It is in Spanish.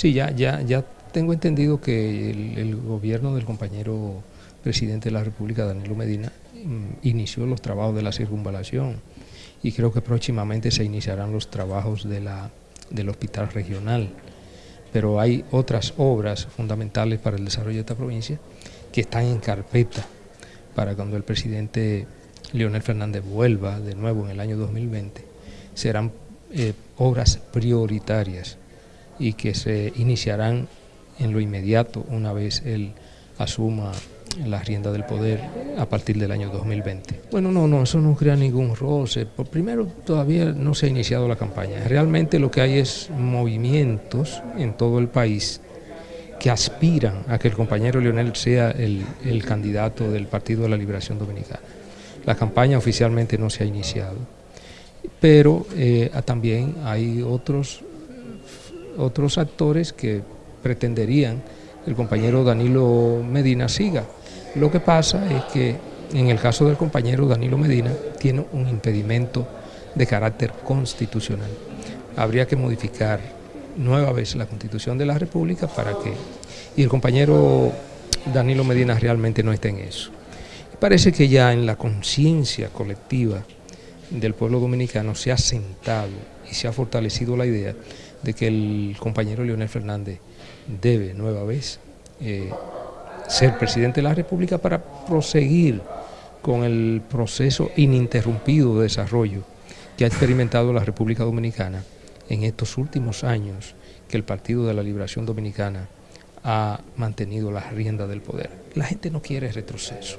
Sí, ya, ya, ya tengo entendido que el, gobierno del compañero presidente de la República, Danilo Medina, mm, inició los trabajos de la circunvalación y creo que próximamente se iniciarán los trabajos del hospital regional. Pero hay otras obras fundamentales para el desarrollo de esta provincia que están en carpeta para cuando el presidente Leonel Fernández vuelva de nuevo en el año 2020. Serán eh, obras prioritarias y que se iniciarán en lo inmediato una vez él asuma la rienda del poder a partir del año 2020. Bueno, no, no, eso no crea ningún roce. Por primero, todavía no se ha iniciado la campaña. Realmente lo que hay es movimientos en todo el país que aspiran a que el compañero Leonel sea el, candidato del Partido de la Liberación Dominicana. La campaña oficialmente no se ha iniciado, pero eh, también hay otros, otros actores que pretenderían que el compañero Danilo Medina siga. Lo que pasa es que en el caso del compañero Danilo Medina tiene un impedimento de carácter constitucional. Habría que modificar nueva vez la constitución de la República para que... Y el compañero Danilo Medina realmente no esté en eso. Parece que ya en la conciencia colectiva del pueblo dominicano se ha sentado y se ha fortalecido la idea de que el compañero Leonel Fernández debe nueva vez eh, ser presidente de la República para proseguir con el proceso ininterrumpido de desarrollo que ha experimentado la República Dominicana en estos últimos años que el Partido de la Liberación Dominicana ha mantenido la rienda del poder. La gente no quiere retroceso.